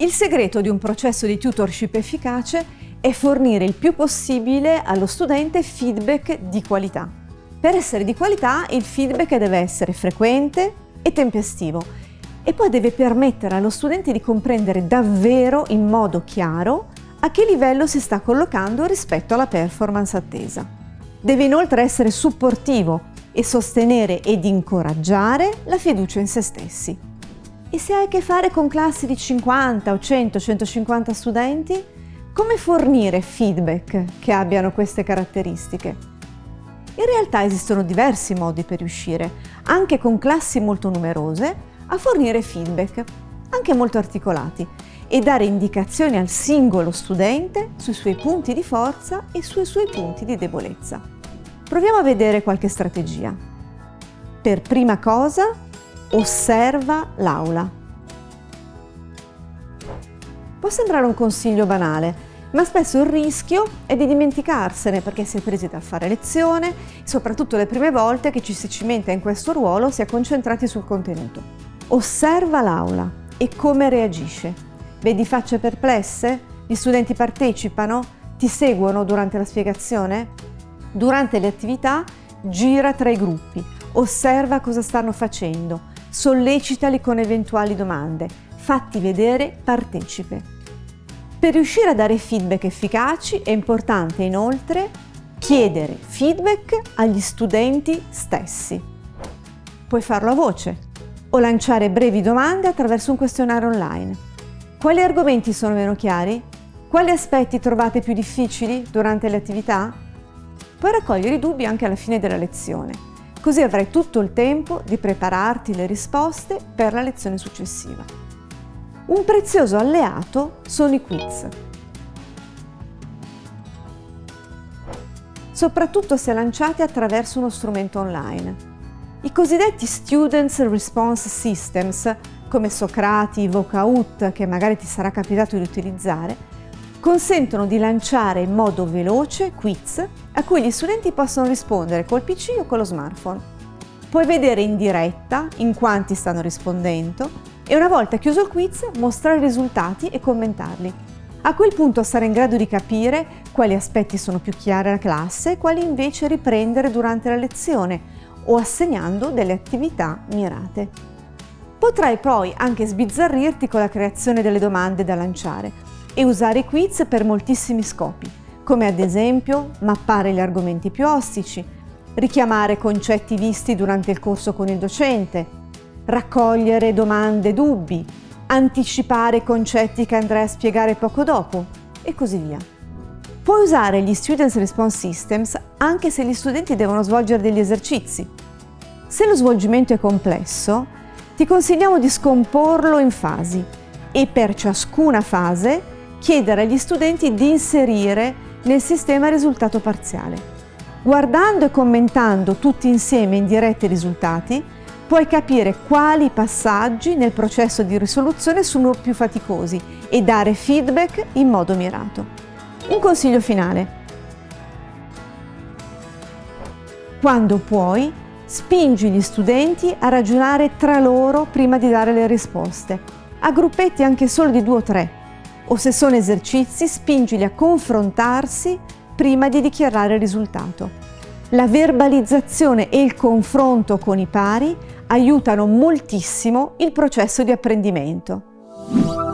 Il segreto di un processo di tutorship efficace è fornire il più possibile allo studente feedback di qualità. Per essere di qualità il feedback deve essere frequente e tempestivo e poi deve permettere allo studente di comprendere davvero in modo chiaro a che livello si sta collocando rispetto alla performance attesa. Deve inoltre essere supportivo e sostenere ed incoraggiare la fiducia in se stessi. E se hai a che fare con classi di 50 o 100, 150 studenti, come fornire feedback che abbiano queste caratteristiche? In realtà esistono diversi modi per riuscire, anche con classi molto numerose, a fornire feedback, anche molto articolati, e dare indicazioni al singolo studente sui suoi punti di forza e sui suoi punti di debolezza. Proviamo a vedere qualche strategia. Per prima cosa, osserva l'aula. Può sembrare un consiglio banale, ma spesso il rischio è di dimenticarsene perché si è presi da fare lezione, soprattutto le prime volte che ci si cimenta in questo ruolo si è concentrati sul contenuto. Osserva l'aula e come reagisce. Vedi facce perplesse? Gli studenti partecipano? Ti seguono durante la spiegazione? Durante le attività gira tra i gruppi, osserva cosa stanno facendo, sollecitali con eventuali domande, fatti vedere partecipe. Per riuscire a dare feedback efficaci è importante inoltre chiedere feedback agli studenti stessi. Puoi farlo a voce o lanciare brevi domande attraverso un questionario online. Quali argomenti sono meno chiari? Quali aspetti trovate più difficili durante le attività? Puoi raccogliere i dubbi anche alla fine della lezione, così avrai tutto il tempo di prepararti le risposte per la lezione successiva. Un prezioso alleato sono i quiz. Soprattutto se lanciati attraverso uno strumento online. I cosiddetti Students Response Systems come Socrati, Vocaut, che magari ti sarà capitato di utilizzare, consentono di lanciare in modo veloce quiz a cui gli studenti possono rispondere col PC o con lo smartphone. Puoi vedere in diretta in quanti stanno rispondendo e una volta chiuso il quiz mostrare i risultati e commentarli. A quel punto sarai in grado di capire quali aspetti sono più chiari alla classe e quali invece riprendere durante la lezione o assegnando delle attività mirate. Potrai poi anche sbizzarrirti con la creazione delle domande da lanciare e usare i quiz per moltissimi scopi, come ad esempio mappare gli argomenti più ostici, richiamare concetti visti durante il corso con il docente, raccogliere domande e dubbi, anticipare concetti che andrai a spiegare poco dopo e così via. Puoi usare gli Students Response Systems anche se gli studenti devono svolgere degli esercizi. Se lo svolgimento è complesso, ti consigliamo di scomporlo in fasi e per ciascuna fase chiedere agli studenti di inserire nel sistema risultato parziale. Guardando e commentando tutti insieme in diretta i risultati, puoi capire quali passaggi nel processo di risoluzione sono più faticosi e dare feedback in modo mirato. Un consiglio finale. Quando puoi, Spingi gli studenti a ragionare tra loro prima di dare le risposte, a gruppetti anche solo di due o tre, o se sono esercizi spingili a confrontarsi prima di dichiarare il risultato. La verbalizzazione e il confronto con i pari aiutano moltissimo il processo di apprendimento.